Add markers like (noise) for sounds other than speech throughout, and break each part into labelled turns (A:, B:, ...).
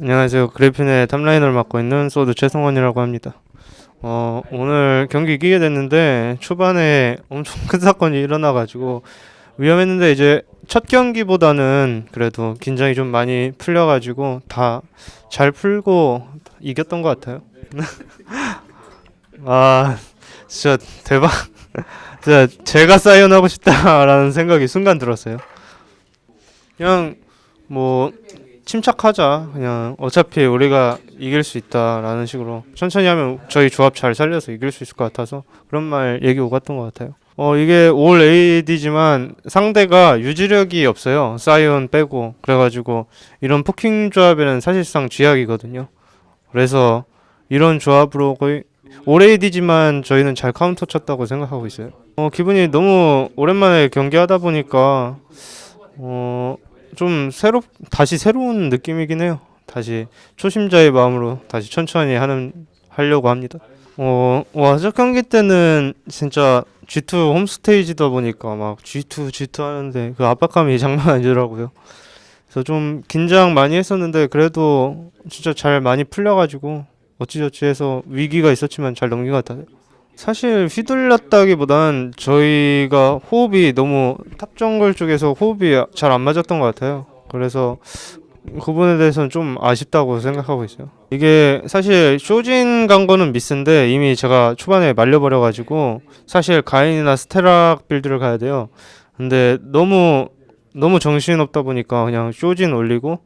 A: 안녕하세요. 그래핀의 탑라이너를 맡고 있는 소드 최성원이라고 합니다. 어, 오늘 경기 이기게 됐는데 초반에 엄청 (laughs) 큰 사건이 일어나가지고 위험했는데 이제 첫 경기보다는 그래도 긴장이 좀 많이 풀려가지고 다 잘 풀고 이겼던 것 같아요. (laughs) 아, 진짜 대박. (laughs) 진짜 제가 사이언하고 싶다라는 생각이 순간 들었어요. 그냥 뭐 침착하자. 그냥 어차피 우리가 이길 수 있다라는 식으로 천천히 하면 저희 조합 잘 살려서 이길 수 있을 것 같아서 그런 말 얘기 오갔던 것 같아요. 어 이게 all AD지만 상대가 유지력이 없어요. 사이온 빼고 그래가지고 이런 poking 조합에는 사실상 쥐약이거든요. 그래서 이런 조합으로 거의 all AD지만 저희는 잘 카운터 쳤다고 생각하고 있어요. 어 기분이 너무 오랜만에 경기하다 보니까 어 좀 새롭 다시 새로운 느낌이긴 해요. 다시 초심자의 마음으로 다시 천천히 하는 하려고 합니다. 어, 와, 첫 경기 때는 진짜 G2 홈스테이지다 보니까 막 G2, G2 하는데 그 압박감이 (laughs) 장난 아니더라고요. 그래서 좀 긴장 많이 했었는데 그래도 진짜 잘 많이 풀려가지고 어찌저찌 해서 위기가 있었지만 잘 넘긴 것 같아요. 사실 휘둘렸다기보단 저희가 호흡이 너무 탑정글 쪽에서 호흡이 잘 안 맞았던 것 같아요. 그래서 그 부분에 대해서는 좀 아쉽다고 생각하고 있어요. 이게 사실 쇼진 간 거는 미스인데 이미 제가 초반에 말려버려가지고 사실 가인이나 스테락 빌드를 가야 돼요. 근데 너무 너무 정신 없다 보니까 그냥 쇼진 올리고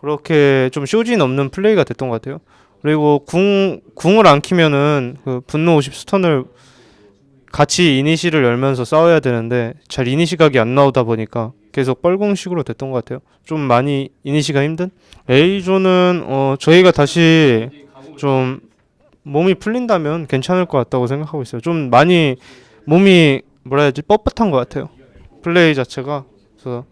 A: 그렇게 좀 쇼진 없는 플레이가 됐던 것 같아요. 그리고 궁 궁을 안 키면은 그 분노 50 stun을 같이 이니시를 열면서 싸워야 되는데 잘 이니시 각이 안 나오다 보니까 계속 뻘궁식으로 됐던 것 같아요. 좀 많이 이니시가 힘든? A조는 어 저희가 다시 좀 몸이 풀린다면 괜찮을 것 같다고 생각하고 있어요. 좀 많이 몸이 뭐라 해야지 뻣뻣한 것 같아요. 플레이 자체가 그래서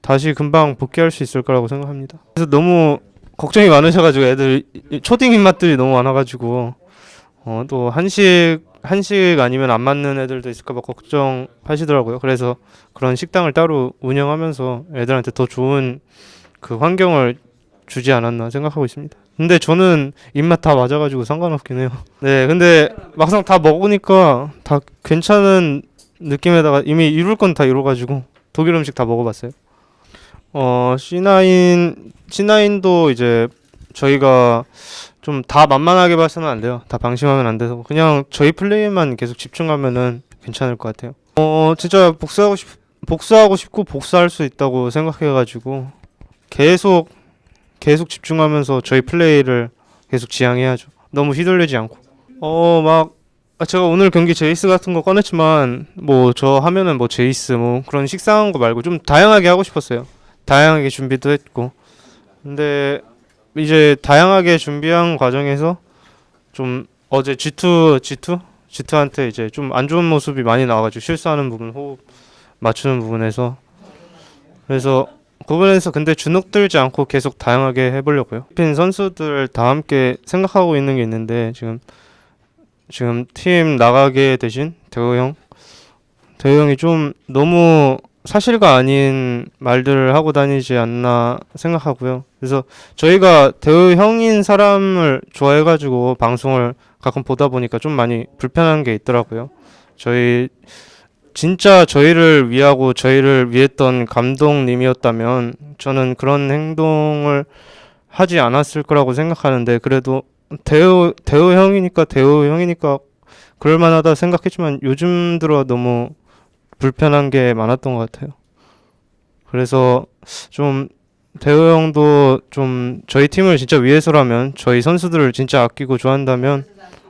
A: 다시 금방 복귀할 수 있을 거라고 생각합니다. 그래서 너무 걱정이 많으셔가지고 애들 초딩 입맛들이 너무 많아가지고 어 또 한식 한식 아니면 안 맞는 애들도 있을까봐 걱정하시더라고요. 그래서 그런 식당을 따로 운영하면서 애들한테 더 좋은 그 환경을 주지 않았나 생각하고 있습니다. 근데 저는 입맛 다 맞아가지고 상관없긴 해요. (laughs) 네, 근데 막상 다 먹으니까 다 괜찮은 느낌에다가 이미 이룰 건 다 이뤄가지고 독일 음식 다 먹어봤어요. 어, C9, C9도 이제 저희가 좀 다 만만하게 봐서는 안 돼요. 다 방심하면 안 돼서 그냥 저희 플레이만 계속 집중하면은 괜찮을 것 같아요. 어, 진짜 복수하고 싶, 복수하고 싶고 복수할 수 있다고 생각해가지고 계속 계속 집중하면서 저희 플레이를 계속 지향해야죠. 너무 휘둘리지 않고. 어, 막 아, 제가 오늘 경기 제이스 같은 거 꺼냈지만 뭐 저 하면은 뭐 제이스 뭐 그런 식상한 거 말고 좀 다양하게 하고 싶었어요. 다양하게 준비도 했고. 근데 이제 다양하게 준비한 과정에서 좀 어제 G2 G2 G2한테 이제 좀 안 좋은 모습이 많이 나와가지고 실수하는 부분 호흡 맞추는 부분에서 그래서 그 부분에서 근데 주눅 들지 않고 계속 다양하게 해보려고요. 핀 선수들 다 함께 생각하고 있는 게 있는데 지금 지금 팀 나가게 되신 대호 형 대호 형이 좀 너무 사실과 아닌 말들을 하고 다니지 않나 생각하고요. 그래서 저희가 대우 형인 사람을 좋아해가지고 방송을 가끔 보다 보니까 좀 많이 불편한 게 있더라고요. 저희 진짜 저희를 위하고 저희를 위했던 감독님이었다면 저는 그런 행동을 하지 않았을 거라고 생각하는데 그래도 대우 대우 형이니까 대우 형이니까 그럴 만하다 생각했지만 요즘 들어 너무 불편한 게 많았던 것 같아요. 그래서 좀 대호 형도 좀 저희 팀을 진짜 위해서라면 저희 선수들을 진짜 아끼고 좋아한다면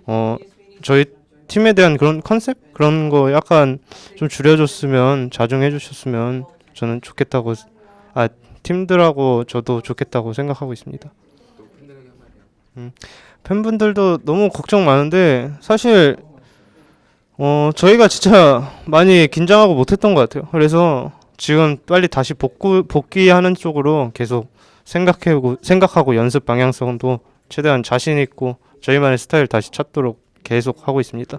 A: 어 저희 팀에 대한 그런 컨셉 그런 거 약간 좀 줄여줬으면 자중해 주셨으면 저는 좋겠다고 아 팀들하고 저도 좋겠다고 생각하고 있습니다. 음, 팬분들도 너무 걱정 많은데 사실 어, 저희가 진짜 많이 긴장하고 못했던 것 같아요. 그래서 지금 빨리 다시 복구, 복귀하는 쪽으로 계속 생각하고, 생각하고 연습 방향성도 최대한 자신 있고 저희만의 스타일 다시 찾도록 계속 하고 있습니다.